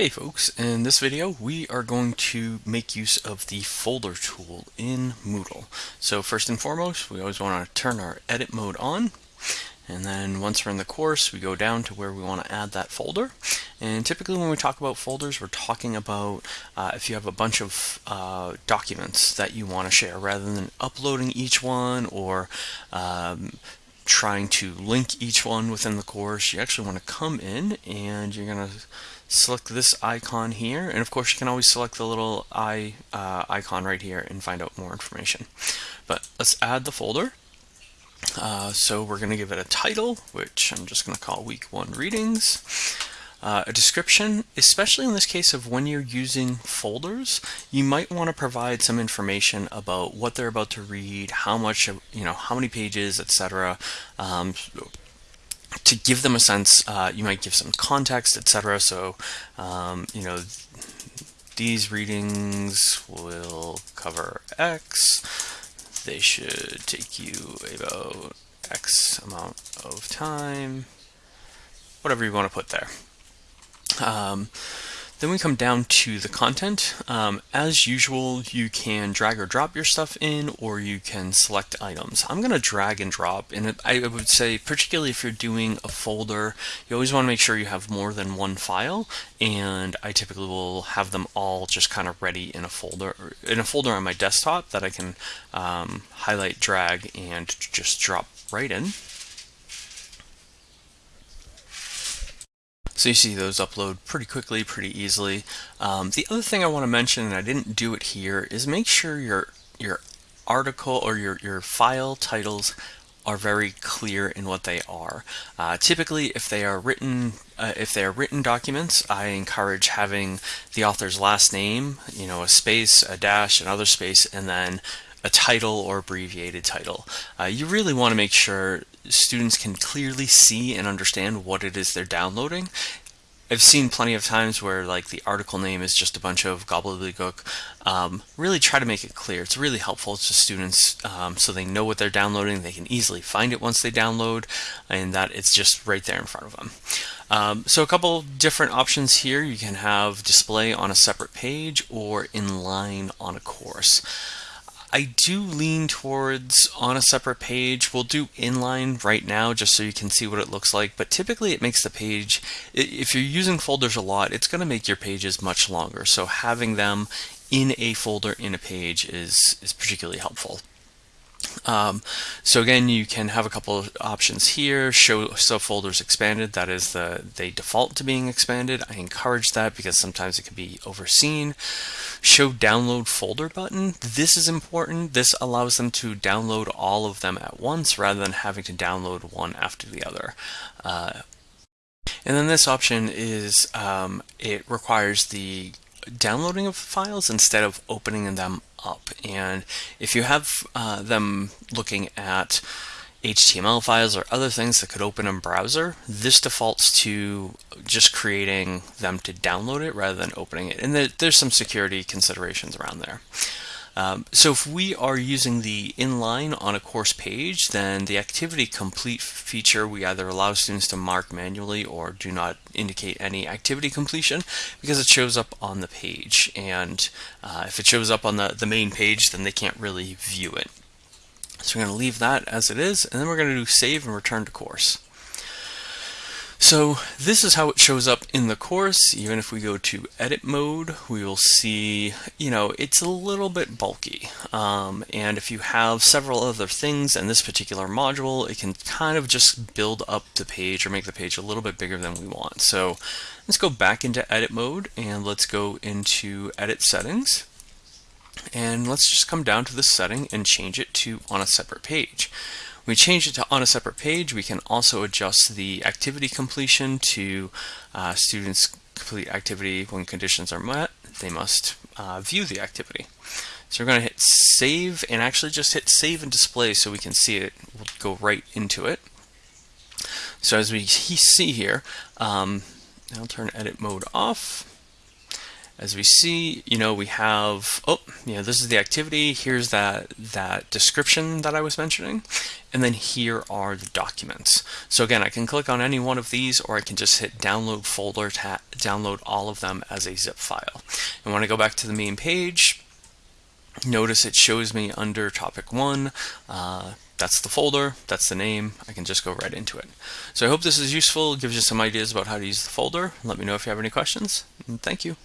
Hey folks, in this video we are going to make use of the folder tool in Moodle. So first and foremost, we always want to turn our edit mode on. And then once we're in the course, we go down to where we want to add that folder. And typically when we talk about folders, we're talking about uh, if you have a bunch of uh, documents that you want to share, rather than uploading each one or um, trying to link each one within the course, you actually want to come in and you're going to select this icon here and of course you can always select the little eye uh, icon right here and find out more information. But let's add the folder. Uh, so we're going to give it a title which I'm just going to call week one readings. Uh, a description, especially in this case of when you're using folders, you might want to provide some information about what they're about to read, how much, you know, how many pages, etc. Um, to give them a sense, uh, you might give some context, etc. So, um, you know, these readings will cover X. They should take you about X amount of time. Whatever you want to put there. Um, then we come down to the content. Um, as usual, you can drag or drop your stuff in, or you can select items. I'm going to drag and drop, and I would say, particularly if you're doing a folder, you always want to make sure you have more than one file, and I typically will have them all just kind of ready in a folder, in a folder on my desktop that I can um, highlight, drag, and just drop right in. So you see those upload pretty quickly, pretty easily. Um, the other thing I want to mention, and I didn't do it here, is make sure your your article or your, your file titles are very clear in what they are. Uh, typically, if they are written, uh, if they are written documents, I encourage having the author's last name, you know, a space, a dash, another space, and then a title or abbreviated title. Uh, you really want to make sure students can clearly see and understand what it is they're downloading. I've seen plenty of times where like the article name is just a bunch of gobbledygook. Um, really try to make it clear. It's really helpful to students um, so they know what they're downloading. They can easily find it once they download and that it's just right there in front of them. Um, so a couple different options here. You can have display on a separate page or inline on a course. I do lean towards on a separate page. We'll do inline right now just so you can see what it looks like, but typically it makes the page, if you're using folders a lot, it's going to make your pages much longer. So having them in a folder in a page is, is particularly helpful. Um, so again, you can have a couple of options here. Show subfolders expanded. That is the they default to being expanded. I encourage that because sometimes it can be overseen. Show download folder button. This is important. This allows them to download all of them at once rather than having to download one after the other. Uh, and then this option is um, it requires the downloading of files instead of opening them up. And if you have uh, them looking at HTML files or other things that could open in browser, this defaults to just creating them to download it rather than opening it. And there's some security considerations around there. Um, so if we are using the inline on a course page, then the activity complete feature, we either allow students to mark manually or do not indicate any activity completion because it shows up on the page. And uh, if it shows up on the, the main page, then they can't really view it. So we're going to leave that as it is, and then we're going to do save and return to course. So this is how it shows up in the course. Even if we go to edit mode, we will see, you know, it's a little bit bulky. Um, and if you have several other things in this particular module, it can kind of just build up the page or make the page a little bit bigger than we want. So let's go back into edit mode and let's go into edit settings. And let's just come down to this setting and change it to on a separate page we change it to on a separate page, we can also adjust the activity completion to uh, students complete activity when conditions are met. They must uh, view the activity. So we're going to hit save and actually just hit save and display so we can see it. We'll go right into it. So as we see here, um, I'll turn edit mode off. As we see, you know, we have, oh, you know, this is the activity. Here's that, that description that I was mentioning. And then here are the documents. So again, I can click on any one of these or I can just hit download folder to download all of them as a zip file. And when I go back to the main page, notice it shows me under topic one, uh, that's the folder, that's the name, I can just go right into it. So I hope this is useful, gives you some ideas about how to use the folder. Let me know if you have any questions, and thank you.